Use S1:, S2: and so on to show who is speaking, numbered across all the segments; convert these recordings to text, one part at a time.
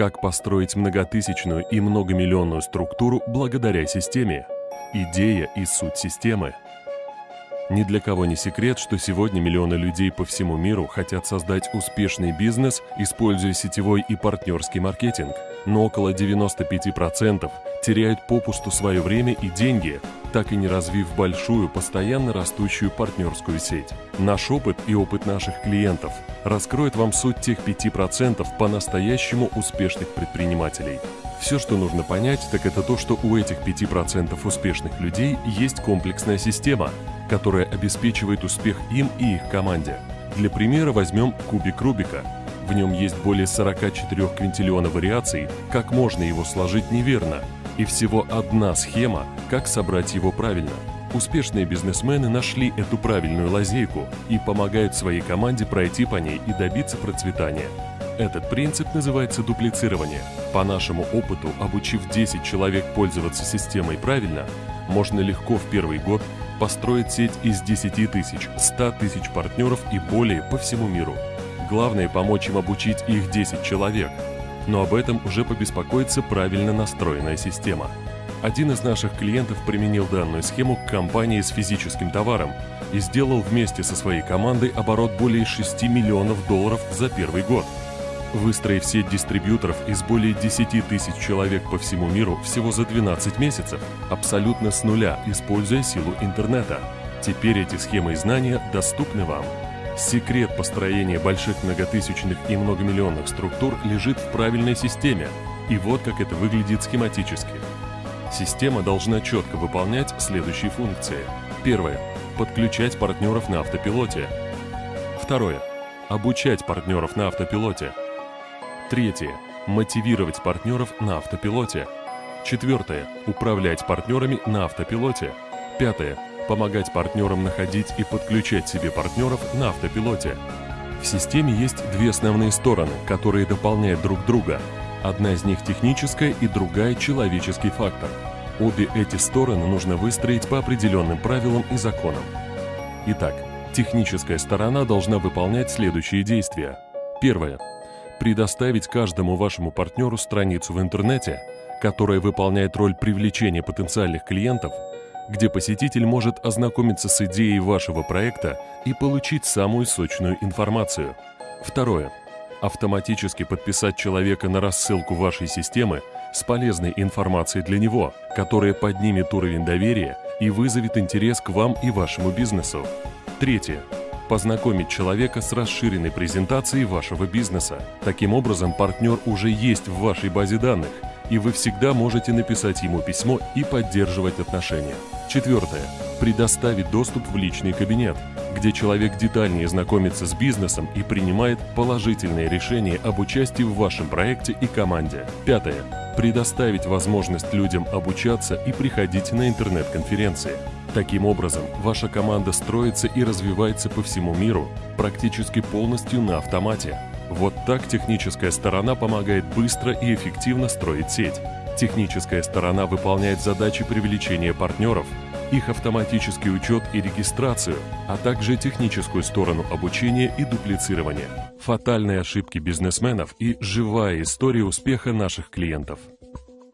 S1: Как построить многотысячную и многомиллионную структуру благодаря системе? Идея и суть системы. Ни для кого не секрет, что сегодня миллионы людей по всему миру хотят создать успешный бизнес, используя сетевой и партнерский маркетинг. Но около 95% теряют попусту свое время и деньги, так и не развив большую, постоянно растущую партнерскую сеть. Наш опыт и опыт наших клиентов раскроет вам суть тех 5% по-настоящему успешных предпринимателей. Все, что нужно понять, так это то, что у этих 5% успешных людей есть комплексная система, которая обеспечивает успех им и их команде. Для примера возьмем кубик Рубика. В нем есть более 44 квинтиллиона вариаций, как можно его сложить неверно, и всего одна схема, как собрать его правильно. Успешные бизнесмены нашли эту правильную лазейку и помогают своей команде пройти по ней и добиться процветания. Этот принцип называется дуплицирование. По нашему опыту, обучив 10 человек пользоваться системой правильно, можно легко в первый год построить сеть из 10 тысяч, 100 тысяч партнеров и более по всему миру. Главное – помочь им обучить их 10 человек. Но об этом уже побеспокоится правильно настроенная система. Один из наших клиентов применил данную схему к компании с физическим товаром и сделал вместе со своей командой оборот более 6 миллионов долларов за первый год. Выстроив сеть дистрибьюторов из более 10 тысяч человек по всему миру всего за 12 месяцев, абсолютно с нуля, используя силу интернета. Теперь эти схемы и знания доступны вам. Секрет построения больших многотысячных и многомиллионных структур лежит в правильной системе. И вот как это выглядит схематически. Система должна четко выполнять следующие функции. Первое. Подключать партнеров на автопилоте. Второе. Обучать партнеров на автопилоте. Третье. Мотивировать партнеров на автопилоте. Четвертое. Управлять партнерами на автопилоте. Пятое. Помогать партнерам находить и подключать себе партнеров на автопилоте. В системе есть две основные стороны, которые дополняют друг друга. Одна из них техническая и другая человеческий фактор. Обе эти стороны нужно выстроить по определенным правилам и законам. Итак, техническая сторона должна выполнять следующие действия. Первое предоставить каждому вашему партнеру страницу в интернете, которая выполняет роль привлечения потенциальных клиентов, где посетитель может ознакомиться с идеей вашего проекта и получить самую сочную информацию. Второе. Автоматически подписать человека на рассылку вашей системы с полезной информацией для него, которая поднимет уровень доверия и вызовет интерес к вам и вашему бизнесу. Третье познакомить человека с расширенной презентацией вашего бизнеса. Таким образом, партнер уже есть в вашей базе данных, и вы всегда можете написать ему письмо и поддерживать отношения. Четвертое. Предоставить доступ в личный кабинет, где человек детальнее знакомится с бизнесом и принимает положительные решения об участии в вашем проекте и команде. Пятое. Предоставить возможность людям обучаться и приходить на интернет-конференции. Таким образом, ваша команда строится и развивается по всему миру, практически полностью на автомате. Вот так техническая сторона помогает быстро и эффективно строить сеть. Техническая сторона выполняет задачи привлечения партнеров, их автоматический учет и регистрацию, а также техническую сторону обучения и дуплицирования. Фатальные ошибки бизнесменов и живая история успеха наших клиентов.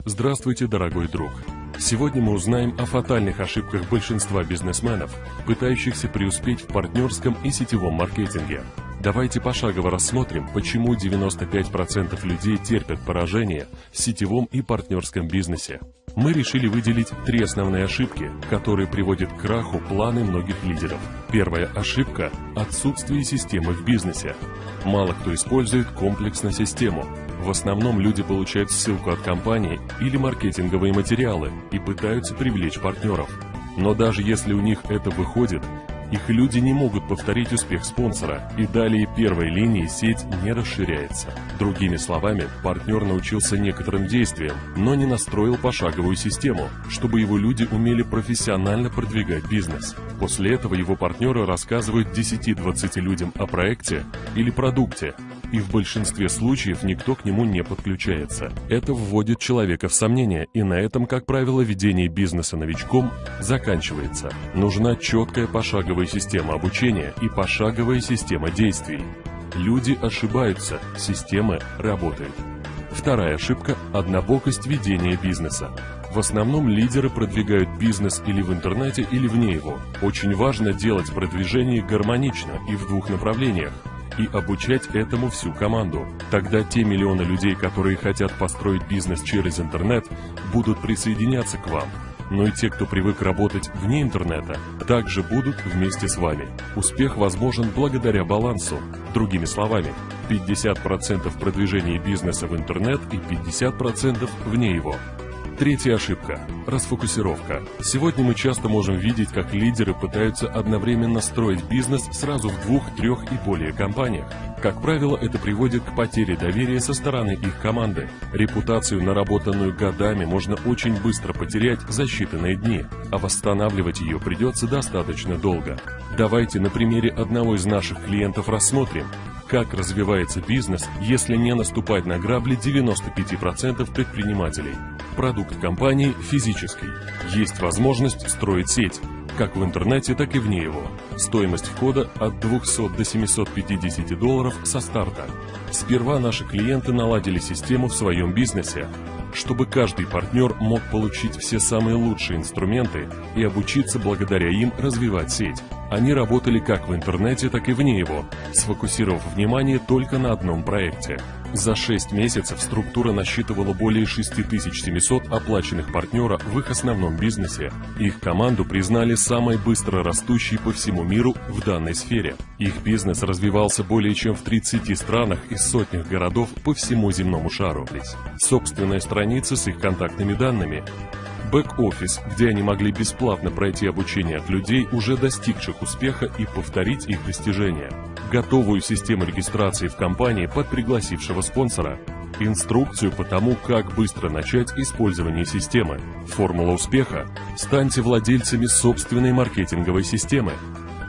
S1: Здравствуйте, дорогой друг! Сегодня мы узнаем о фатальных ошибках большинства бизнесменов, пытающихся преуспеть в партнерском и сетевом маркетинге. Давайте пошагово рассмотрим, почему 95% людей терпят поражение в сетевом и партнерском бизнесе. Мы решили выделить три основные ошибки, которые приводят к краху планы многих лидеров. Первая ошибка – отсутствие системы в бизнесе. Мало кто использует комплексно систему, в основном люди получают ссылку от компании или маркетинговые материалы и пытаются привлечь партнеров. Но даже если у них это выходит, их люди не могут повторить успех спонсора, и далее первой линии сеть не расширяется. Другими словами, партнер научился некоторым действиям, но не настроил пошаговую систему, чтобы его люди умели профессионально продвигать бизнес. После этого его партнеры рассказывают 10-20 людям о проекте или продукте, и в большинстве случаев никто к нему не подключается. Это вводит человека в сомнение, и на этом, как правило, ведение бизнеса новичком заканчивается. Нужна четкая пошаговая система обучения и пошаговая система действий. Люди ошибаются, система работает. Вторая ошибка – однобокость ведения бизнеса. В основном лидеры продвигают бизнес или в интернете, или вне его. Очень важно делать продвижение гармонично и в двух направлениях и обучать этому всю команду. Тогда те миллионы людей, которые хотят построить бизнес через интернет, будут присоединяться к вам. Но и те, кто привык работать вне интернета, также будут вместе с вами. Успех возможен благодаря балансу. Другими словами, 50% продвижения бизнеса в интернет и 50% вне его. Третья ошибка – расфокусировка. Сегодня мы часто можем видеть, как лидеры пытаются одновременно строить бизнес сразу в двух, трех и более компаниях. Как правило, это приводит к потере доверия со стороны их команды. Репутацию, наработанную годами, можно очень быстро потерять за считанные дни, а восстанавливать ее придется достаточно долго. Давайте на примере одного из наших клиентов рассмотрим, как развивается бизнес, если не наступать на грабли 95% предпринимателей. Продукт компании физический. Есть возможность строить сеть, как в интернете, так и вне его. Стоимость входа от 200 до 750 долларов со старта. Сперва наши клиенты наладили систему в своем бизнесе, чтобы каждый партнер мог получить все самые лучшие инструменты и обучиться благодаря им развивать сеть. Они работали как в интернете, так и вне его, сфокусировав внимание только на одном проекте. За 6 месяцев структура насчитывала более 6700 оплаченных партнера в их основном бизнесе. Их команду признали самой быстро растущей по всему миру в данной сфере. Их бизнес развивался более чем в 30 странах и сотнях городов по всему земному шару. Собственная страница с их контактными данными, Бэк-офис, где они могли бесплатно пройти обучение от людей, уже достигших успеха и повторить их достижения. Готовую систему регистрации в компании под пригласившего спонсора. Инструкцию по тому, как быстро начать использование системы. Формула успеха. Станьте владельцами собственной маркетинговой системы.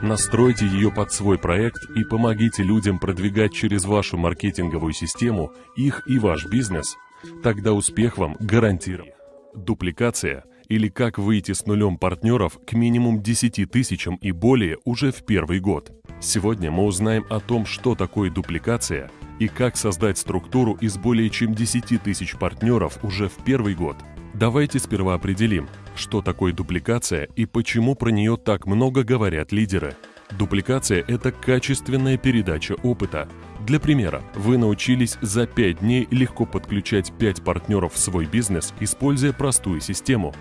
S1: Настройте ее под свой проект и помогите людям продвигать через вашу маркетинговую систему их и ваш бизнес. Тогда успех вам гарантирован. Дупликация или как выйти с нулем партнеров к минимум 10 тысячам и более уже в первый год. Сегодня мы узнаем о том, что такое дупликация и как создать структуру из более чем 10 тысяч партнеров уже в первый год. Давайте сперва определим, что такое дупликация и почему про нее так много говорят лидеры. Дупликация – это качественная передача опыта. Для примера, вы научились за 5 дней легко подключать 5 партнеров в свой бизнес, используя простую систему.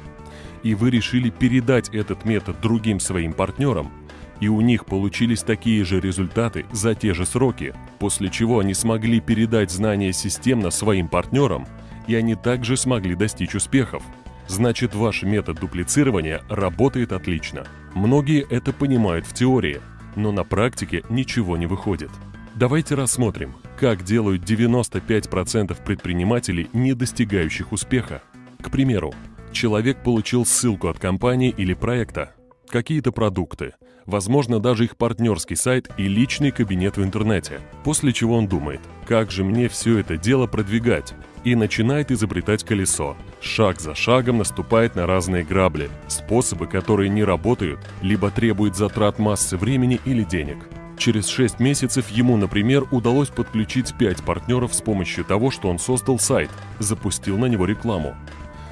S1: И вы решили передать этот метод другим своим партнерам, и у них получились такие же результаты за те же сроки, после чего они смогли передать знания системно своим партнерам, и они также смогли достичь успехов. Значит, ваш метод дуплицирования работает отлично. Многие это понимают в теории, но на практике ничего не выходит. Давайте рассмотрим, как делают 95% предпринимателей, не достигающих успеха. К примеру, человек получил ссылку от компании или проекта, какие-то продукты, возможно даже их партнерский сайт и личный кабинет в интернете, после чего он думает, как же мне все это дело продвигать, и начинает изобретать колесо. Шаг за шагом наступает на разные грабли, способы, которые не работают, либо требуют затрат массы времени или денег. Через 6 месяцев ему, например, удалось подключить 5 партнеров с помощью того, что он создал сайт, запустил на него рекламу.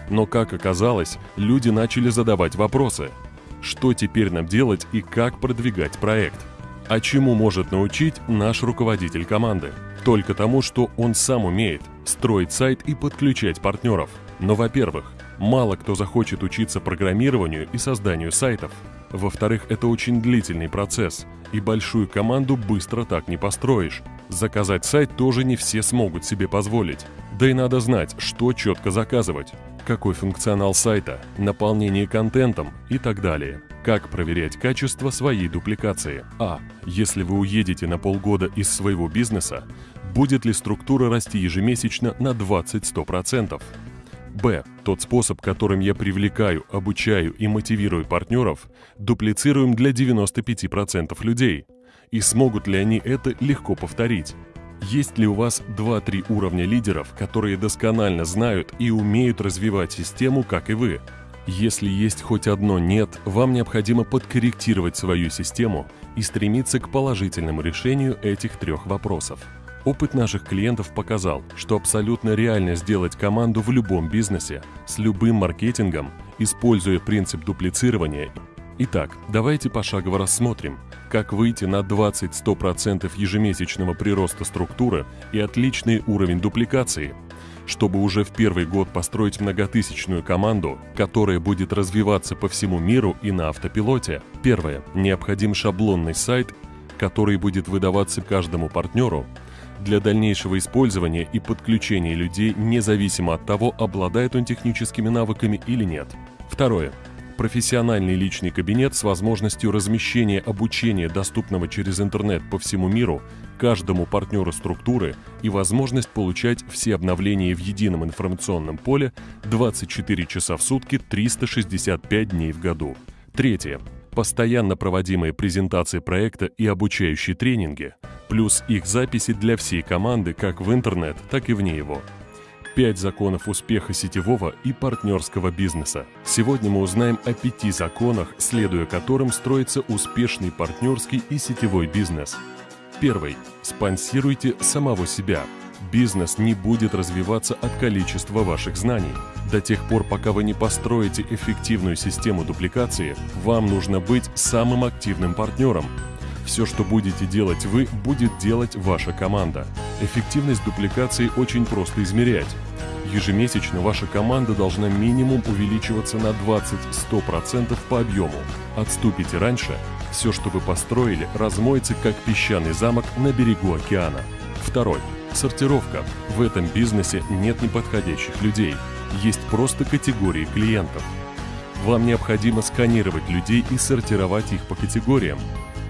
S1: Но, как оказалось, люди начали задавать вопросы. Что теперь нам делать и как продвигать проект? А чему может научить наш руководитель команды? Только тому, что он сам умеет – строить сайт и подключать партнеров. Но, во-первых, мало кто захочет учиться программированию и созданию сайтов. Во-вторых, это очень длительный процесс, и большую команду быстро так не построишь. Заказать сайт тоже не все смогут себе позволить. Да и надо знать, что четко заказывать, какой функционал сайта, наполнение контентом и так далее. Как проверять качество своей дупликации? А. Если вы уедете на полгода из своего бизнеса, будет ли структура расти ежемесячно на 20-100%. Б. Тот способ, которым я привлекаю, обучаю и мотивирую партнеров, дуплицируем для 95% людей. И смогут ли они это легко повторить? Есть ли у вас 2-3 уровня лидеров, которые досконально знают и умеют развивать систему, как и вы? Если есть хоть одно «нет», вам необходимо подкорректировать свою систему и стремиться к положительному решению этих трех вопросов. Опыт наших клиентов показал, что абсолютно реально сделать команду в любом бизнесе, с любым маркетингом, используя принцип дуплицирования. Итак, давайте пошагово рассмотрим, как выйти на 20-100% ежемесячного прироста структуры и отличный уровень дупликации – чтобы уже в первый год построить многотысячную команду, которая будет развиваться по всему миру и на автопилоте. Первое. Необходим шаблонный сайт, который будет выдаваться каждому партнеру для дальнейшего использования и подключения людей независимо от того, обладает он техническими навыками или нет. Второе профессиональный личный кабинет с возможностью размещения обучения, доступного через интернет по всему миру, каждому партнеру структуры и возможность получать все обновления в едином информационном поле 24 часа в сутки, 365 дней в году. Третье. Постоянно проводимые презентации проекта и обучающие тренинги, плюс их записи для всей команды как в интернет, так и вне его – Пять законов успеха сетевого и партнерского бизнеса. Сегодня мы узнаем о пяти законах, следуя которым строится успешный партнерский и сетевой бизнес. Первый. Спонсируйте самого себя. Бизнес не будет развиваться от количества ваших знаний. До тех пор, пока вы не построите эффективную систему дупликации, вам нужно быть самым активным партнером, все, что будете делать вы, будет делать ваша команда. Эффективность дупликации очень просто измерять. Ежемесячно ваша команда должна минимум увеличиваться на 20-100% по объему. Отступите раньше, все, что вы построили, размоется как песчаный замок на берегу океана. Второй. Сортировка. В этом бизнесе нет неподходящих людей. Есть просто категории клиентов. Вам необходимо сканировать людей и сортировать их по категориям.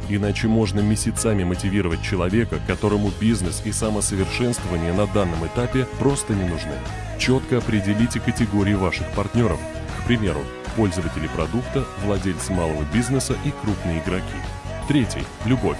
S1: Иначе можно месяцами мотивировать человека, которому бизнес и самосовершенствование на данном этапе просто не нужны. Четко определите категории ваших партнеров. К примеру, пользователи продукта, владельцы малого бизнеса и крупные игроки. Третий – любовь.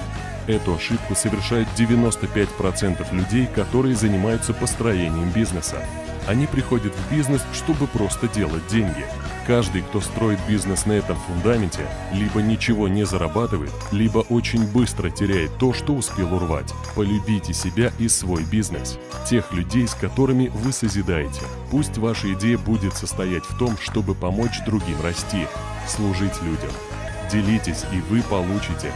S1: Эту ошибку совершают 95% людей, которые занимаются построением бизнеса. Они приходят в бизнес, чтобы просто делать деньги. Каждый, кто строит бизнес на этом фундаменте, либо ничего не зарабатывает, либо очень быстро теряет то, что успел урвать. Полюбите себя и свой бизнес. Тех людей, с которыми вы созидаете. Пусть ваша идея будет состоять в том, чтобы помочь другим расти, служить людям. Делитесь, и вы получите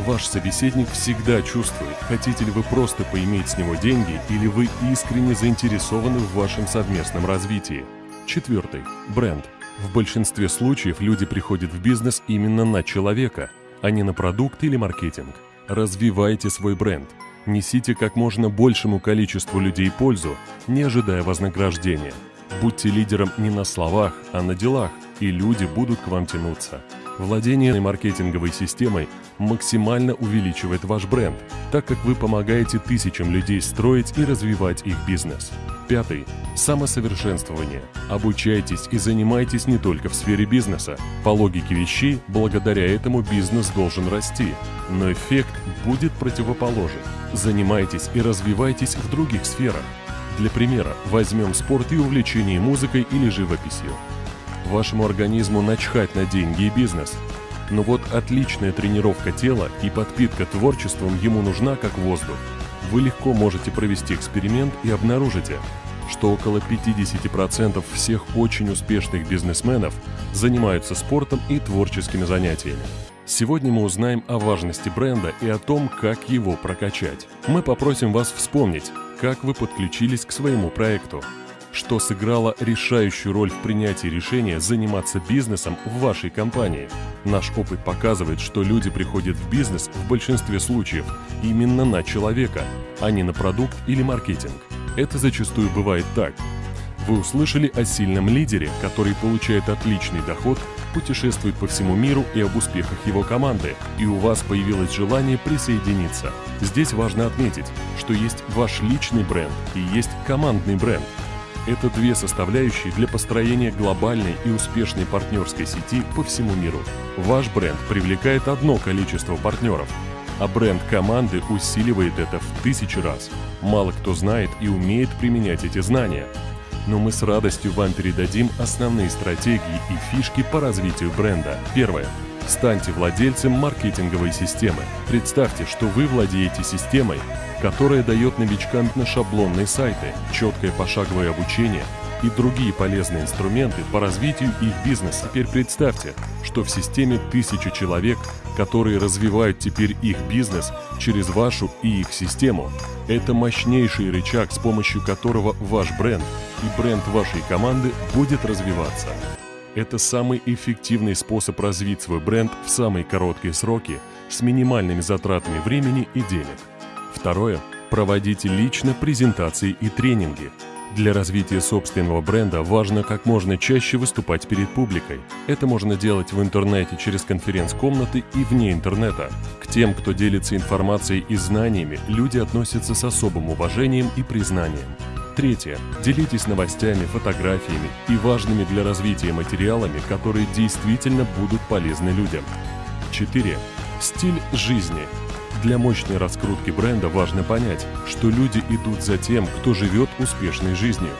S1: Ваш собеседник всегда чувствует, хотите ли вы просто поиметь с него деньги или вы искренне заинтересованы в вашем совместном развитии. Четвертый. Бренд. В большинстве случаев люди приходят в бизнес именно на человека, а не на продукт или маркетинг. Развивайте свой бренд. Несите как можно большему количеству людей пользу, не ожидая вознаграждения. Будьте лидером не на словах, а на делах, и люди будут к вам тянуться. Владение маркетинговой системой максимально увеличивает ваш бренд, так как вы помогаете тысячам людей строить и развивать их бизнес. Пятый. Самосовершенствование. Обучайтесь и занимайтесь не только в сфере бизнеса. По логике вещей, благодаря этому бизнес должен расти, но эффект будет противоположен. Занимайтесь и развивайтесь в других сферах. Для примера, возьмем спорт и увлечение музыкой или живописью. Вашему организму начхать на деньги и бизнес. Но вот отличная тренировка тела и подпитка творчеством ему нужна как воздух. Вы легко можете провести эксперимент и обнаружите, что около 50% всех очень успешных бизнесменов занимаются спортом и творческими занятиями. Сегодня мы узнаем о важности бренда и о том, как его прокачать. Мы попросим вас вспомнить, как вы подключились к своему проекту что сыграло решающую роль в принятии решения заниматься бизнесом в вашей компании. Наш опыт показывает, что люди приходят в бизнес в большинстве случаев именно на человека, а не на продукт или маркетинг. Это зачастую бывает так. Вы услышали о сильном лидере, который получает отличный доход, путешествует по всему миру и об успехах его команды, и у вас появилось желание присоединиться. Здесь важно отметить, что есть ваш личный бренд и есть командный бренд – это две составляющие для построения глобальной и успешной партнерской сети по всему миру. Ваш бренд привлекает одно количество партнеров, а бренд команды усиливает это в тысячи раз. Мало кто знает и умеет применять эти знания. Но мы с радостью вам передадим основные стратегии и фишки по развитию бренда. Первое. Станьте владельцем маркетинговой системы. Представьте, что вы владеете системой, которая дает новичкам на шаблонные сайты, четкое пошаговое обучение и другие полезные инструменты по развитию их бизнеса. Теперь представьте, что в системе тысячи человек, которые развивают теперь их бизнес через вашу и их систему. Это мощнейший рычаг, с помощью которого ваш бренд и бренд вашей команды будет развиваться. Это самый эффективный способ развить свой бренд в самые короткие сроки с минимальными затратами времени и денег. Второе. Проводите лично презентации и тренинги. Для развития собственного бренда важно как можно чаще выступать перед публикой. Это можно делать в интернете через конференц-комнаты и вне интернета. К тем, кто делится информацией и знаниями, люди относятся с особым уважением и признанием. Третье. Делитесь новостями, фотографиями и важными для развития материалами, которые действительно будут полезны людям. 4. Стиль жизни. Для мощной раскрутки бренда важно понять, что люди идут за тем, кто живет успешной жизнью.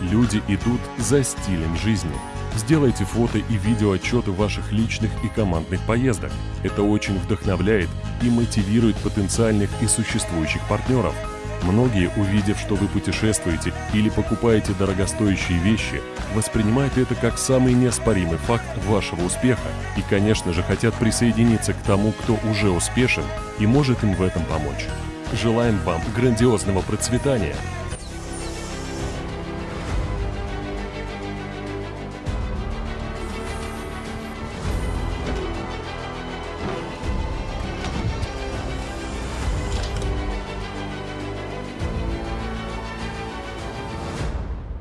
S1: Люди идут за стилем жизни. Сделайте фото и видео отчеты ваших личных и командных поездок. Это очень вдохновляет и мотивирует потенциальных и существующих партнеров – Многие, увидев, что вы путешествуете или покупаете дорогостоящие вещи, воспринимают это как самый неоспоримый факт вашего успеха и, конечно же, хотят присоединиться к тому, кто уже успешен и может им в этом помочь. Желаем вам грандиозного процветания –